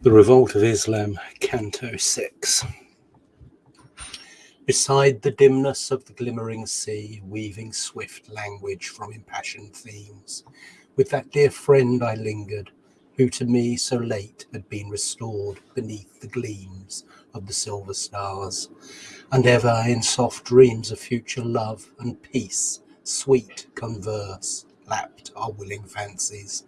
The Revolt of Islam, Canto 6. Beside the dimness of the glimmering sea, weaving swift language from impassioned themes, with that dear friend I lingered, who to me so late had been restored beneath the gleams of the silver stars, and ever in soft dreams of future love and peace, sweet converse, lapped our willing fancies,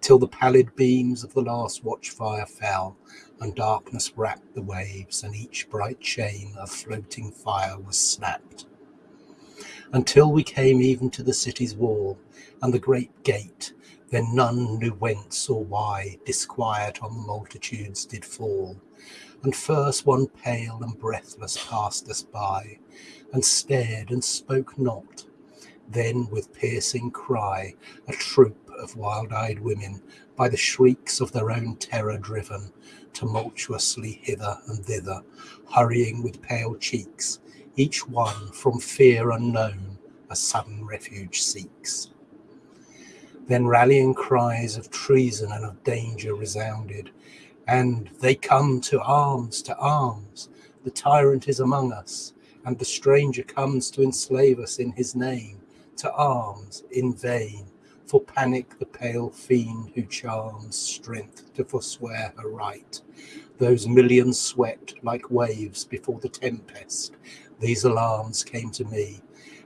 till the pallid beams of the last watchfire fell, and darkness wrapped the waves, and each bright chain of floating fire was snapped. Until we came even to the city's wall, and the great gate, then none knew whence or why disquiet on the multitudes did fall. And first one pale and breathless passed us by, and stared and spoke not. Then with piercing cry, a troop of wild-eyed women, by the shrieks of their own terror driven, tumultuously hither and thither, hurrying with pale cheeks, each one from fear unknown a sudden refuge seeks. Then rallying cries of treason and of danger resounded, and they come to arms, to arms. The tyrant is among us, and the stranger comes to enslave us in his name. To arms in vain, for panic the pale fiend who charms strength to forswear her right. Those millions swept like waves before the tempest. These alarms came to me,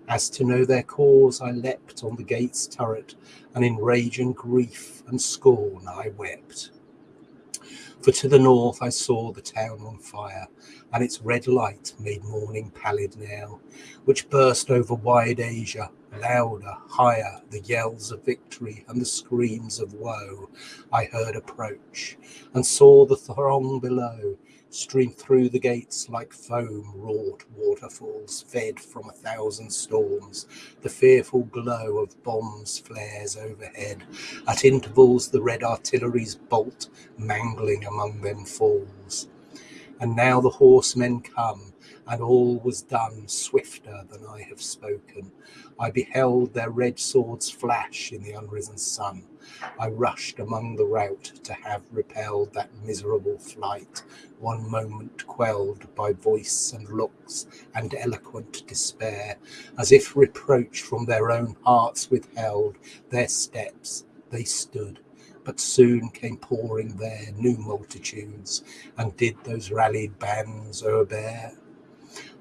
as to know their cause, I leapt on the gate's turret, and in rage and grief and scorn I wept. For to the north I saw the town on fire, and its red light made morning pallid now, which burst over wide Asia, louder, higher, the yells of victory and the screams of woe I heard approach, and saw the throng below, stream through the gates like foam wrought waterfalls fed from a thousand storms. The fearful glow of bombs flares overhead. At intervals, the red artillery's bolt mangling among them falls. And now the horsemen come, and all was done swifter than I have spoken. I beheld their red swords flash in the unrisen sun. I rushed among the rout to have repelled that miserable flight, one moment quelled by voice and looks and eloquent despair, as if reproach from their own hearts withheld their steps, they stood but soon came pouring there new multitudes, and did those rallied bands o'erbear.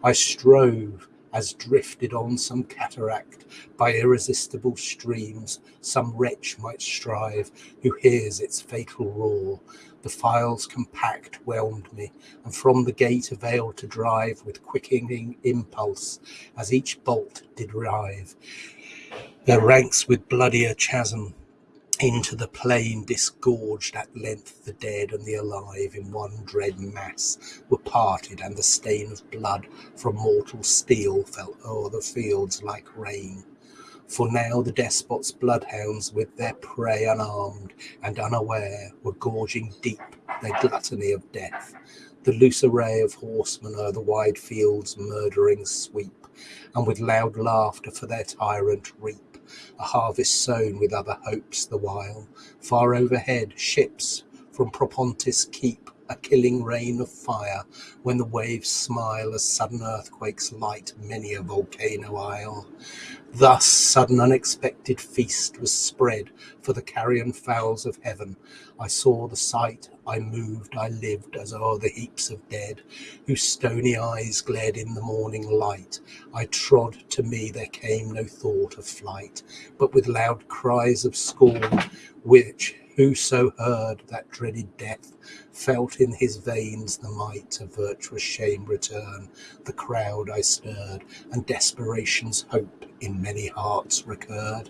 I strove, as drifted on some cataract by irresistible streams, some wretch might strive who hears its fatal roar. The files compact whelmed me, and from the gate availed to drive with quickening impulse, as each bolt did rive. Their ranks with bloodier chasm into the plain disgorged at length the dead and the alive in one dread mass were parted, and the stain of blood from mortal steel fell o'er the fields like rain. For now the despot's bloodhounds, with their prey unarmed and unaware, were gorging deep their gluttony of death. The loose array of horsemen o'er the wide fields murdering sweep, and with loud laughter for their tyrant reap a harvest sown with other hopes the while. Far overhead, ships from Propontis keep a killing rain of fire when the waves smile as sudden earthquakes light many a volcano isle. Thus sudden unexpected feast was spread for the carrion fowls of heaven. I saw the sight, I moved, I lived as o'er the heaps of dead, whose stony eyes glared in the morning light. I trod, to me there came no thought of flight, but with loud cries of scorn, which Whoso heard that dreaded death felt in his veins the might of virtuous shame return. The crowd I stirred, and desperation's hope in many hearts recurred.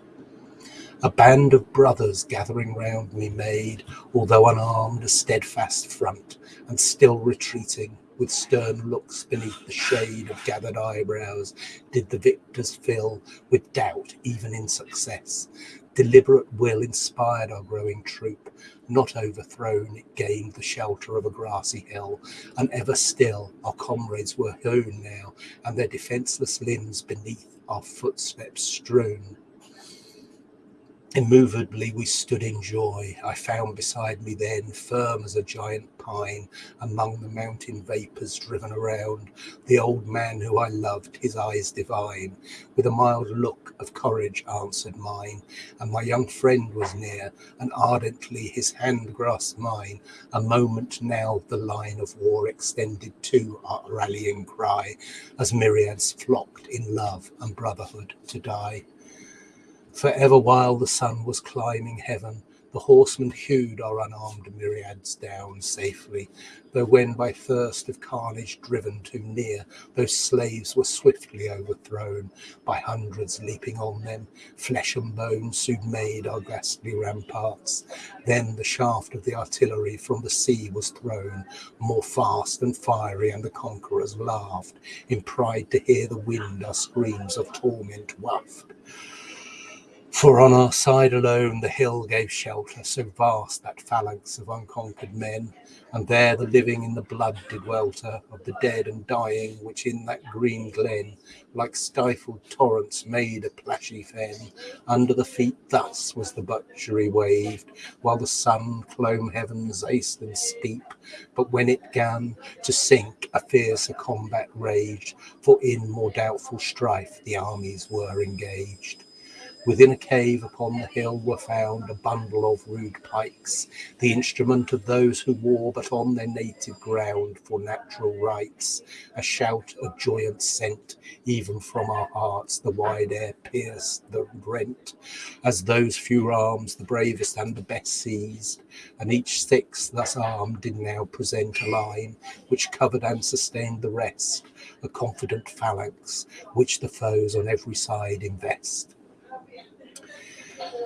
A band of brothers gathering round me made, although unarmed, a steadfast front, and still retreating, with stern looks beneath the shade of gathered eyebrows, did the victors fill with doubt even in success. Deliberate will inspired our growing troop. Not overthrown, it gained the shelter of a grassy hill, and ever still our comrades were hewn now, and their defenceless limbs beneath our footsteps strewn. Immovably we stood in joy. I found beside me then, firm as a giant pine, among the mountain vapours driven around, the old man who I loved, his eyes divine, with a mild look of courage answered mine. And my young friend was near, and ardently his hand grasped mine. A moment now the line of war extended to our rallying cry, as myriads flocked in love and brotherhood to die. Forever while the sun was climbing heaven, the horsemen hewed our unarmed myriads down safely, though when by thirst of carnage driven too near, those slaves were swiftly overthrown by hundreds leaping on them. Flesh and bone soon made our ghastly ramparts. Then the shaft of the artillery from the sea was thrown, more fast and fiery, and the conquerors laughed in pride to hear the wind our screams of torment waft. For on our side alone the hill gave shelter, so vast that phalanx of unconquered men, and there the living in the blood did welter of the dead and dying, which in that green glen, like stifled torrents, made a plashy fen. Under the feet thus was the butchery waved, while the sun clomb heavens aced and steep. But when it gan to sink, a fiercer combat raged, for in more doubtful strife the armies were engaged. Within a cave upon the hill were found a bundle of rude pikes, the instrument of those who war but on their native ground for natural rights. A shout of joyance sent, even from our hearts, the wide air pierced the rent, as those few arms, the bravest and the best seized, and each six thus armed did now present a line which covered and sustained the rest, a confident phalanx which the foes on every side invest.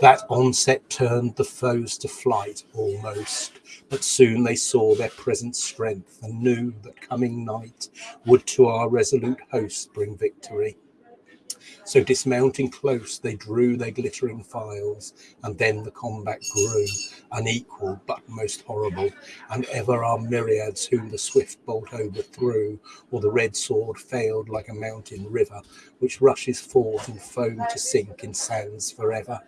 That onset turned the foes to flight almost, but soon they saw their present strength and knew that coming night would to our resolute host bring victory. So dismounting close, they drew their glittering files, and then the combat grew, unequal but most horrible, and ever our myriads whom the swift bolt overthrew, or the red sword failed like a mountain river, which rushes forth in foam to sink in sands forever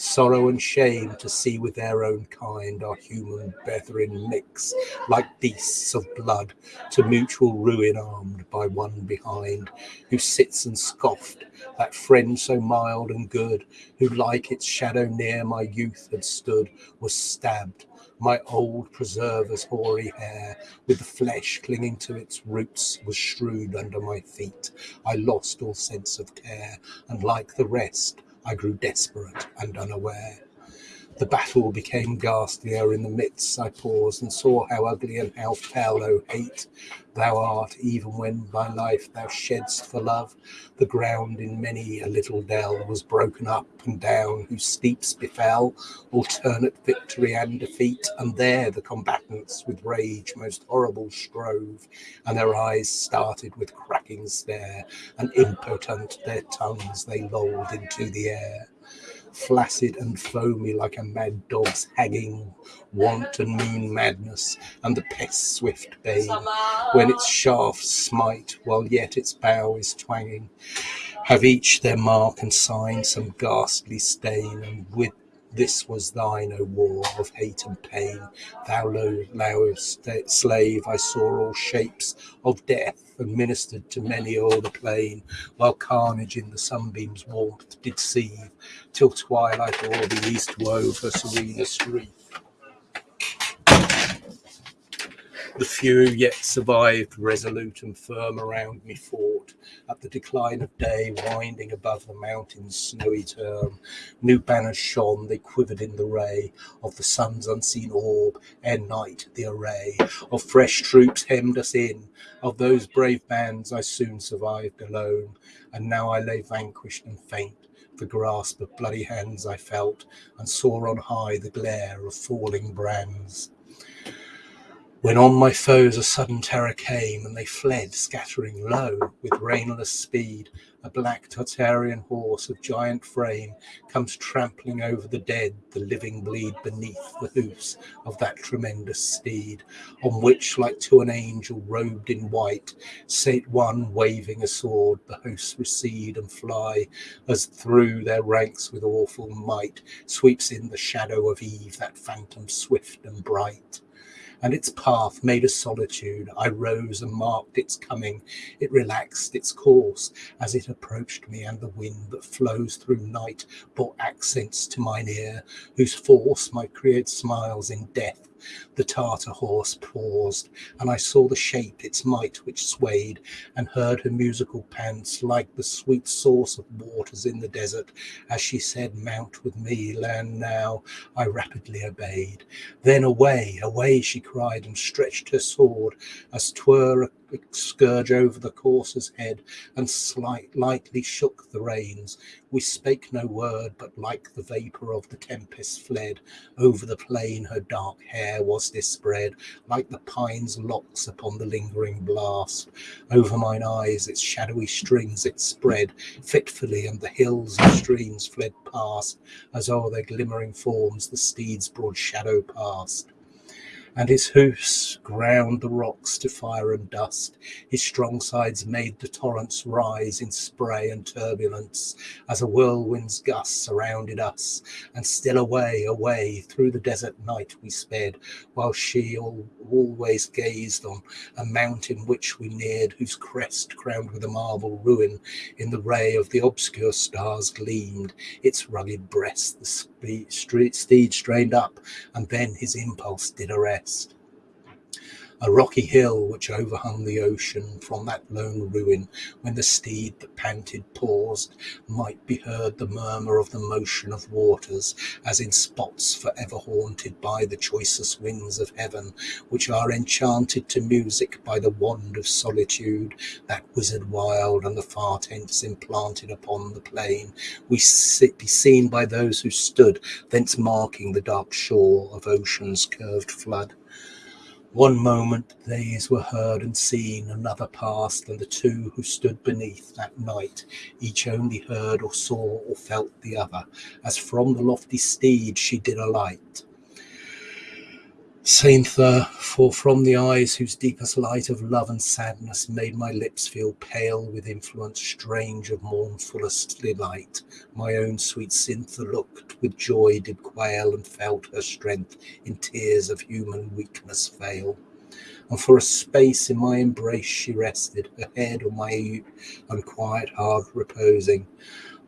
sorrow and shame to see with their own kind our human brethren mix like beasts of blood to mutual ruin armed by one behind who sits and scoffed that friend so mild and good who like its shadow near my youth had stood was stabbed my old preserver's hoary hair, with the flesh clinging to its roots, was strewed under my feet. I lost all sense of care, and like the rest, I grew desperate and unaware. The battle became ghastlier in the midst. I paused and saw how ugly and how fell, O hate, thou art, even when thy life thou shedst for love. The ground in many a little dell was broken up and down, whose steeps befell alternate victory and defeat. And there the combatants with rage most horrible strove, and their eyes started with cracking stare, and impotent their tongues they lolled into the air flaccid and foamy like a mad dog's hagging, want and moon madness, and the pest's swift bane, when its shafts smite while yet its bow is twanging, have each their mark and sign, some ghastly stain, and with this was thine, O war of hate and pain. Thou low, low slave, I saw all shapes of death and ministered to many o'er the plain, while carnage in the sunbeams' warmth did seethe, till twilight o'er the east wove her serenest wreath. The few yet survived, resolute and firm around me fought, at the decline of day, winding above the mountain's snowy term. New banners shone, they quivered in the ray of the sun's unseen orb, ere night the array of fresh troops hemmed us in. Of those brave bands I soon survived alone, and now I lay vanquished and faint. The grasp of bloody hands I felt, and saw on high the glare of falling brands. When on my foes a sudden terror came, and they fled, scattering low with rainless speed, a black Tartarian horse of giant frame comes trampling over the dead, the living bleed beneath the hoofs of that tremendous steed, on which, like to an angel robed in white, sate one waving a sword. The hosts recede and fly, as through their ranks with awful might sweeps in the shadow of eve, that phantom swift and bright and its path made a solitude. I rose and marked its coming. It relaxed its course as it approached me, and the wind that flows through night brought accents to mine ear, whose force might create smiles in death the Tartar horse paused, and I saw the shape its might which swayed, and heard her musical pants like the sweet source of waters in the desert, as she said, Mount with me, land now. I rapidly obeyed. Then away, away, she cried, and stretched her sword, as twere a scourge over the courser's head, and slight, lightly shook the reins. We spake no word, but like the vapour of the tempest fled. Over the plain her dark hair was dispread, like the pine's locks upon the lingering blast. Over mine eyes its shadowy strings it spread fitfully, and the hills and streams fled past, as o'er their glimmering forms the steed's broad shadow passed and his hoofs ground the rocks to fire and dust. His strong sides made the torrents rise in spray and turbulence as a whirlwind's gust surrounded us. And still away, away through the desert night we sped, while she all, always gazed on a mountain which we neared, whose crest, crowned with a marble ruin, in the ray of the obscure stars gleamed. Its rugged breast the steed strained up, and then his impulse did arrest a rocky hill which overhung the ocean from that lone ruin, when the steed that panted paused, might be heard the murmur of the motion of waters, as in spots forever haunted by the choicest winds of heaven, which are enchanted to music by the wand of solitude, that wizard wild and the far tents implanted upon the plain, we be seen by those who stood thence marking the dark shore of ocean's curved flood. One moment these were heard and seen, another passed, and the two who stood beneath that night, each only heard or saw or felt the other, as from the lofty steed she did alight. Sainther, for from the eyes whose deepest light of love and sadness made my lips feel pale with influence strange of mournfulest delight, my own sweet Cythna looked with joy did quail and felt her strength in tears of human weakness fail. And for a space in my embrace she rested, her head on my unquiet heart reposing,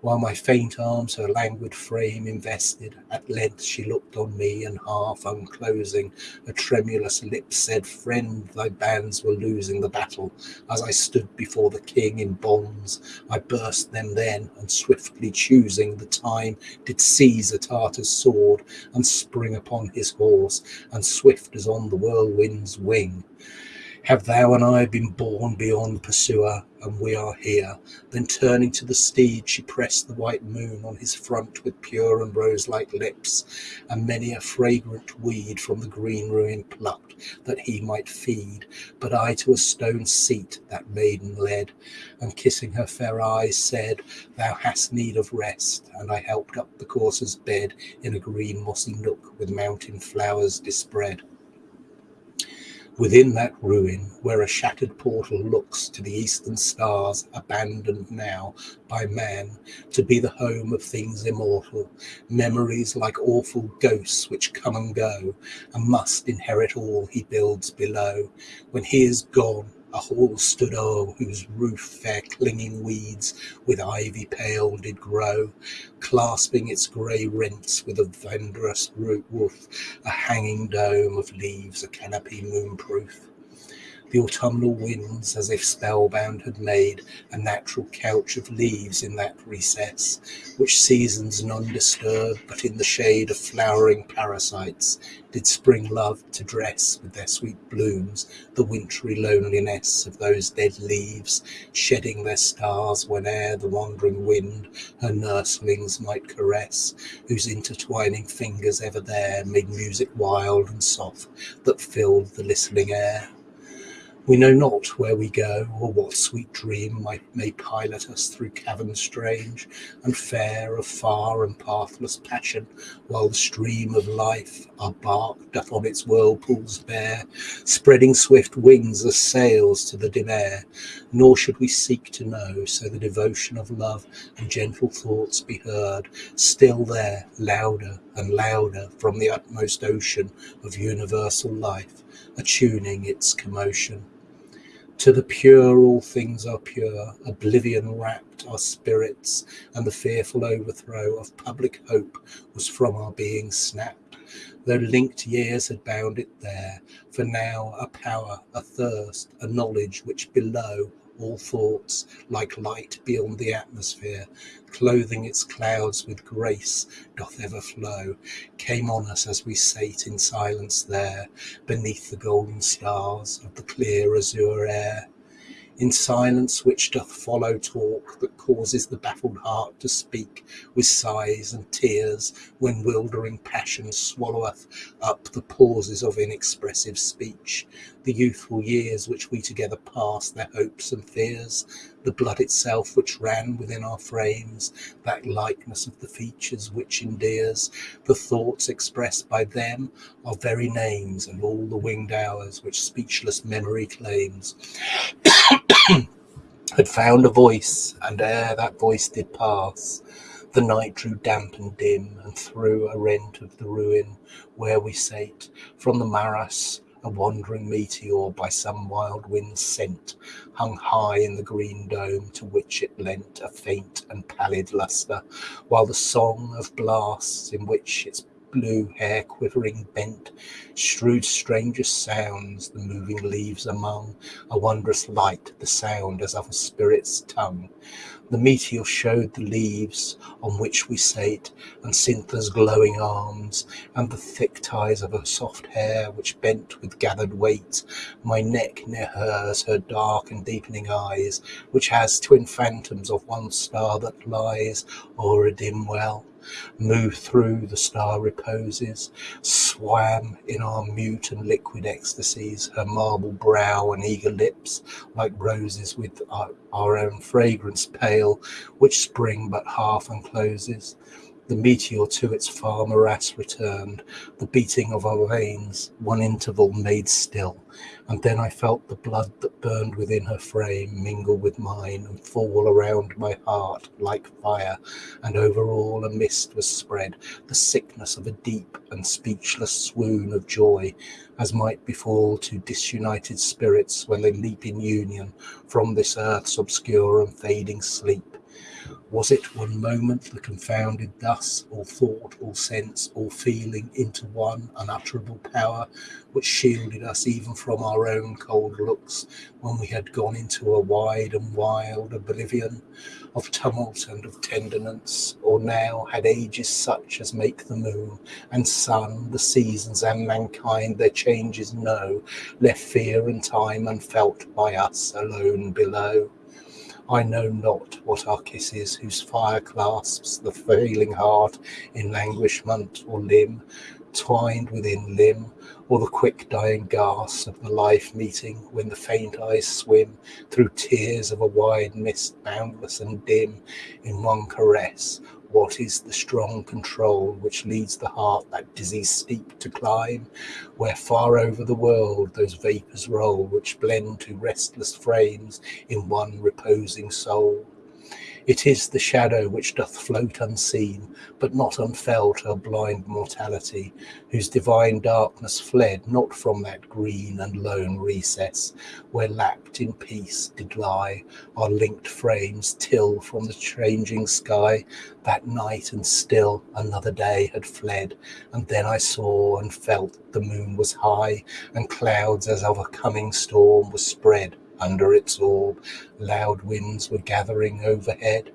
while my faint arms her languid frame invested. At length she looked on me, and half unclosing, her tremulous lip said, Friend, thy bands were losing the battle. As I stood before the king in bonds, I burst them then, and swiftly choosing the time, did seize a Tartar's sword, and spring upon his horse, and swift as on the whirlwind's wing. Have thou and I been born beyond pursuer, and we are here? Then turning to the steed, she pressed the white moon on his front with pure and rose-like lips, and many a fragrant weed from the green ruin plucked, that he might feed. But I to a stone seat that maiden led, and kissing her fair eyes said, Thou hast need of rest, and I helped up the courser's bed in a green mossy nook with mountain flowers dispread. Within that ruin, where a shattered portal looks to the eastern stars, abandoned now by man to be the home of things immortal, memories like awful ghosts which come and go, and must inherit all he builds below. When he is gone, a hall stood o'er, whose roof fair clinging weeds with ivy pale did grow, clasping its grey rents with a vendrous roof, a hanging dome of leaves, a canopy moonproof. The autumnal winds, as if spellbound, had made a natural couch of leaves in that recess, which seasons none disturb, but in the shade of flowering parasites did spring love to dress with their sweet blooms the wintry loneliness of those dead leaves, shedding their stars whene'er the wandering wind her nurslings might caress, whose intertwining fingers ever there made music wild and soft that filled the listening air. We know not where we go, or what sweet dream might, may pilot us through caverns strange and fair of far and pathless passion, while the stream of life our bark doth on its whirlpools bear, spreading swift wings as sails to the dim air. Nor should we seek to know, so the devotion of love and gentle thoughts be heard, still there, louder and louder from the utmost ocean of universal life, attuning its commotion. To the pure all things are pure, oblivion wrapped our spirits, and the fearful overthrow of public hope was from our being snapped, though linked years had bound it there, for now a power, a thirst, a knowledge which below all thoughts, like light beyond the atmosphere, clothing its clouds with grace, doth ever flow, came on us as we sate in silence there, beneath the golden stars of the clear azure air. In silence which doth follow talk that causes the baffled heart to speak with sighs and tears when wildering passion swalloweth up the pauses of inexpressive speech the youthful years which we together passed their hopes and fears the blood itself which ran within our frames that likeness of the features which endears the thoughts expressed by them our very names and all the winged hours which speechless memory claims. Had found a voice, and ere that voice did pass, the night drew damp and dim, and through a rent of the ruin where we sate, from the morass a wandering meteor by some wild wind sent, hung high in the green dome to which it lent a faint and pallid lustre, while the song of blasts in which its blue hair quivering bent, strewed strangest sounds, the moving leaves among, a wondrous light, the sound as of a spirit's tongue. The meteor showed the leaves on which we sate, and Cythna's glowing arms, and the thick ties of her soft hair, which bent with gathered weight, my neck near hers, her dark and deepening eyes, which has twin phantoms of one star that lies o'er a dim well moved through the star reposes, swam in our mute and liquid ecstasies, her marble brow and eager lips, like roses with our, our own fragrance pale, which spring but half uncloses. The meteor to its far morass returned, the beating of our veins, one interval made still, and then I felt the blood that burned within her frame mingle with mine and fall around my heart like fire, and over all a mist was spread, the sickness of a deep and speechless swoon of joy, as might befall to disunited spirits when they leap in union from this earth's obscure and fading sleep. Was it one moment that confounded thus all thought, all sense, all feeling into one unutterable power, which shielded us even from our own cold looks when we had gone into a wide and wild oblivion of tumult and of tenderness, or now had ages such as make the moon and sun, the seasons and mankind their changes know, left fear and time unfelt by us alone below? I know not what our kiss is, whose fire clasps the failing heart in languishment or limb, twined within limb, or the quick dying gasp of the life meeting when the faint eyes swim through tears of a wide mist, boundless and dim, in one caress, what is the strong control which leads the heart that dizzy steep to climb, where far over the world those vapours roll which blend to restless frames in one reposing soul? It is the shadow which doth float unseen, but not unfelt our blind mortality, whose divine darkness fled not from that green and lone recess, where lapped in peace did lie our linked frames, till from the changing sky that night and still another day had fled, and then I saw and felt the moon was high, and clouds as of a coming storm were spread under its orb, loud winds were gathering overhead.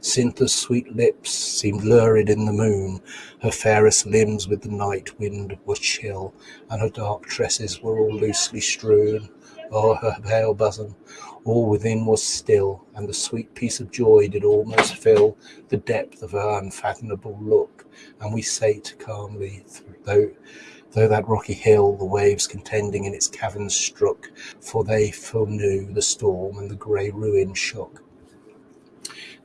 Cythna's sweet lips seemed lurid in the moon, her fairest limbs with the night wind were chill, and her dark tresses were all loosely strewn o'er her pale bosom. All within was still, and the sweet peace of joy did almost fill the depth of her unfathomable look, and we sate calmly, though Though that rocky hill the waves contending in its caverns struck, for they foreknew the storm and the grey ruin shook.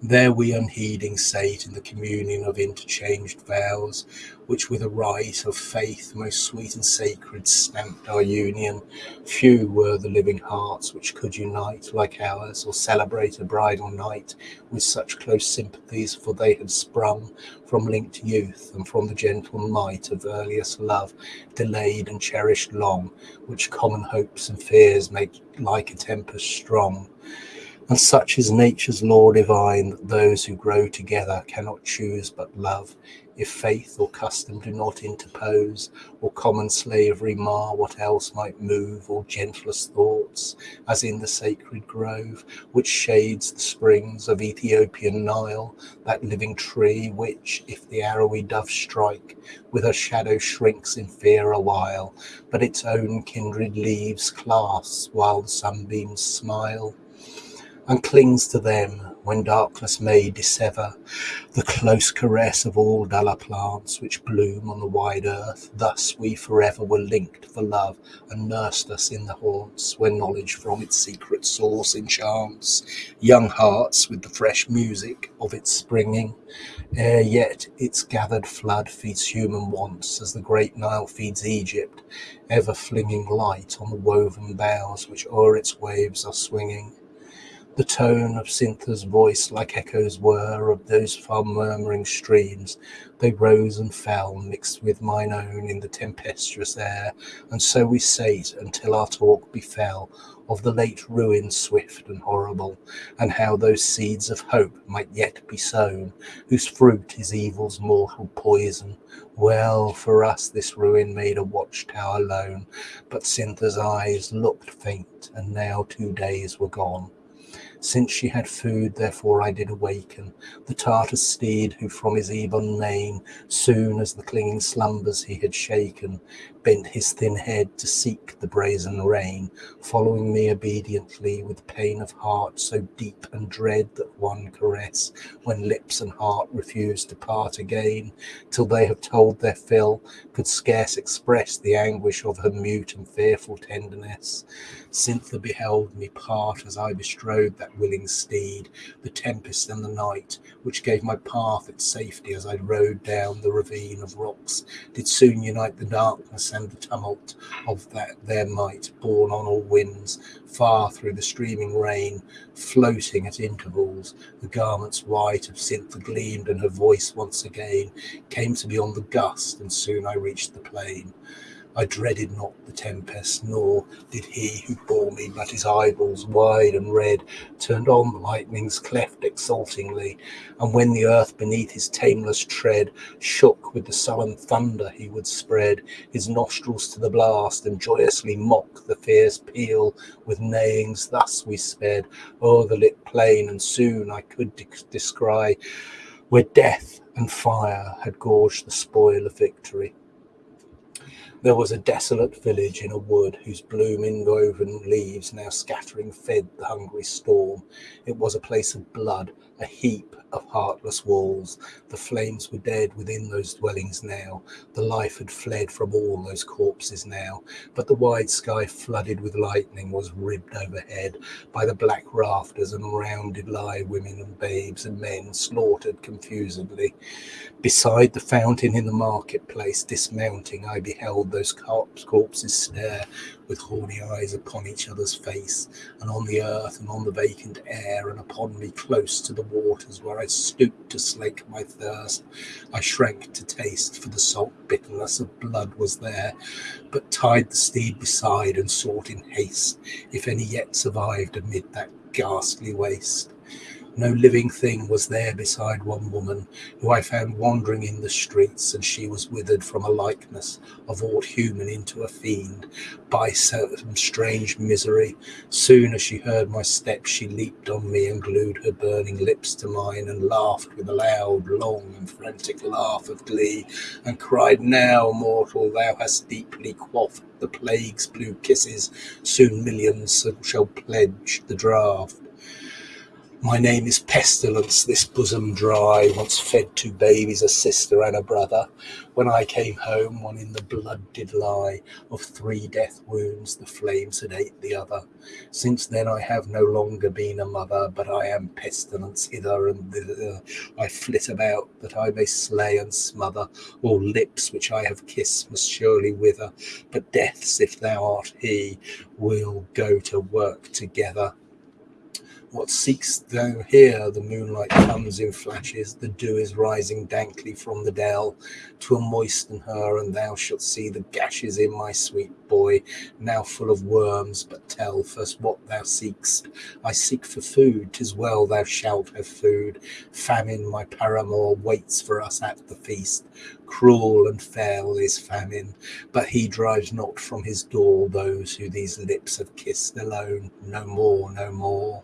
There we unheeding sate in the communion of interchanged vows, which with a rite of faith most sweet and sacred stamped our union. Few were the living hearts which could unite like ours, or celebrate a bridal night with such close sympathies, for they had sprung from linked youth and from the gentle might of earliest love, delayed and cherished long, which common hopes and fears make like a tempest strong. And such is nature's law divine that those who grow together cannot choose but love, if faith or custom do not interpose, or common slavery mar what else might move, or gentlest thoughts, as in the sacred grove, which shades the springs of Ethiopian Nile, that living tree which, if the arrowy dove strike, with her shadow shrinks in fear awhile, but its own kindred leaves clasps while the sunbeams smile and clings to them when darkness may dissever the close caress of all duller plants which bloom on the wide earth. Thus we forever were linked for love and nursed us in the haunts where knowledge from its secret source enchants young hearts with the fresh music of its springing. Ere yet its gathered flood feeds human wants as the great Nile feeds Egypt, ever flinging light on the woven boughs which o'er its waves are swinging. The tone of Cythna's voice like echoes were of those far murmuring streams. They rose and fell, mixed with mine own in the tempestuous air, and so we sate until our talk befell of the late ruin swift and horrible, and how those seeds of hope might yet be sown, whose fruit is evil's mortal poison. Well, for us this ruin made a watchtower lone, but Cythna's eyes looked faint, and now two days were gone. Since she had food, therefore I did awaken the Tartar steed, who from his ebon mane, soon as the clinging slumbers he had shaken, bent his thin head to seek the brazen rein, following me obediently with pain of heart so deep and dread that one caress, when lips and heart refuse to part again, till they have told their fill, could scarce express the anguish of her mute and fearful tenderness. Cythna beheld me part as I bestrode that willing steed, the tempest and the night, which gave my path its safety as I rode down the ravine of rocks, did soon unite the darkness and the tumult of that their might, borne on all winds, far through the streaming rain, floating at intervals. The garments white of Cythna gleamed, and her voice once again came to me on the gust, and soon I reached the plain. I dreaded not the tempest, nor did he who bore me, but his eyeballs wide and red turned on the lightning's cleft exultingly, and when the earth beneath his tameless tread shook with the sullen thunder he would spread his nostrils to the blast and joyously mock the fierce peal with neighings. Thus we sped o'er the lit plain, and soon I could descry where death and fire had gorged the spoil of victory. There was a desolate village in a wood whose blooming woven leaves now scattering fed the hungry storm. It was a place of blood, a heap of heartless walls. The flames were dead within those dwellings now. The life had fled from all those corpses now. But the wide sky, flooded with lightning, was ribbed overhead by the black rafters, and around did lie women and babes and men slaughtered confusedly. Beside the fountain in the marketplace, dismounting, I beheld beheld those corpses stare with horny eyes upon each other's face, and on the earth and on the vacant air, and upon me close to the waters where I stooped to slake my thirst. I shrank to taste, for the salt bitterness of blood was there, but tied the steed beside and sought in haste if any yet survived amid that ghastly waste. No living thing was there beside one woman, who I found wandering in the streets, and she was withered from a likeness of aught human into a fiend, by some strange misery. Soon as she heard my steps, she leaped on me and glued her burning lips to mine, and laughed with a loud, long, and frantic laugh of glee, and cried, Now, mortal, thou hast deeply quaffed the plague's blue kisses, soon millions shall pledge the draught. My name is Pestilence, this bosom dry, once fed two babies, a sister and a brother. When I came home, one in the blood did lie, of three death wounds the flames had ate the other. Since then I have no longer been a mother, but I am pestilence hither and thither. I flit about, that I may slay and smother. All lips which I have kissed must surely wither, but death's, if thou art he, will go to work together. What seek'st thou here? The moonlight comes in flashes, the dew is rising dankly from the dell. Twill moisten her, and thou shalt see the gashes in my sweet boy, now full of worms. But tell first what thou seek'st. I seek for food, tis well thou shalt have food. Famine, my paramour, waits for us at the feast. Cruel and fell is famine, but he drives not from his door those who these lips have kissed alone. No more, no more.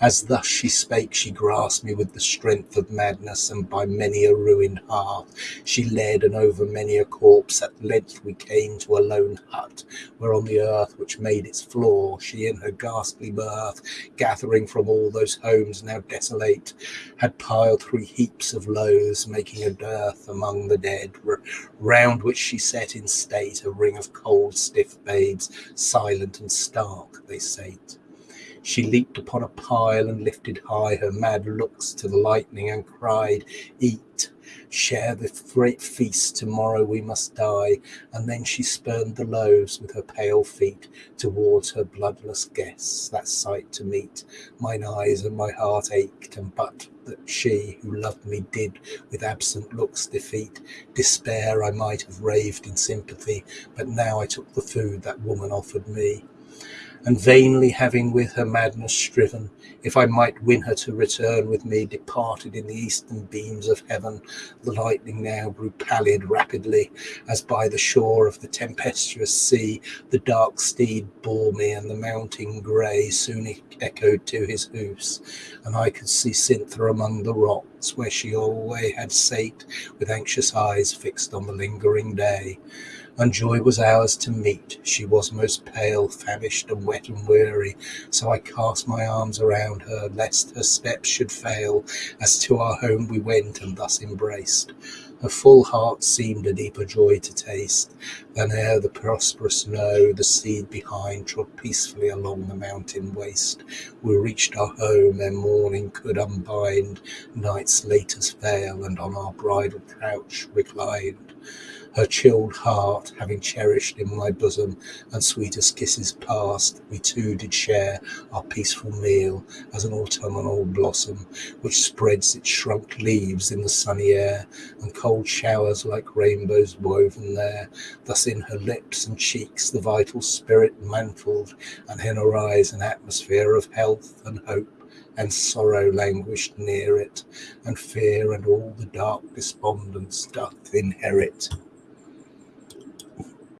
As thus she spake, she grasped me with the strength of madness, and by many a ruined hearth she led, and over many a corpse at length we came to a lone hut, where on the earth which made its floor, she in her ghastly mirth, gathering from all those homes now desolate, had piled three heaps of loaves, making a dearth among the dead round which she set in state a ring of cold, stiff babes, silent and stark they sate. She leaped upon a pile and lifted high her mad looks to the lightning and cried, Eat, share the great feast, tomorrow we must die. And then she spurned the loaves with her pale feet towards her bloodless guests, that sight to meet. Mine eyes and my heart ached, and but that she who loved me did with absent looks defeat. Despair I might have raved in sympathy, but now I took the food that woman offered me and vainly having with her madness striven, if I might win her to return with me, departed in the eastern beams of heaven. The lightning now grew pallid rapidly, as by the shore of the tempestuous sea the dark steed bore me, and the mounting grey soon echoed to his hoofs, and I could see Cythna among the rocks, where she always had sate, with anxious eyes fixed on the lingering day and joy was ours to meet. She was most pale, famished, and wet and weary, so I cast my arms around her, lest her steps should fail, as to our home we went and thus embraced. Her full heart seemed a deeper joy to taste, than ere the prosperous snow, the seed behind, trod peacefully along the mountain waste. We reached our home ere morning could unbind night's latest veil, and on our bridal couch reclined her chilled heart having cherished in my bosom, and sweetest kisses past, we two did share our peaceful meal as an autumnal blossom, which spreads its shrunk leaves in the sunny air, and cold showers like rainbows woven there. Thus in her lips and cheeks the vital spirit mantled, and in her eyes an atmosphere of health and hope and sorrow languished near it, and fear and all the dark despondence doth inherit.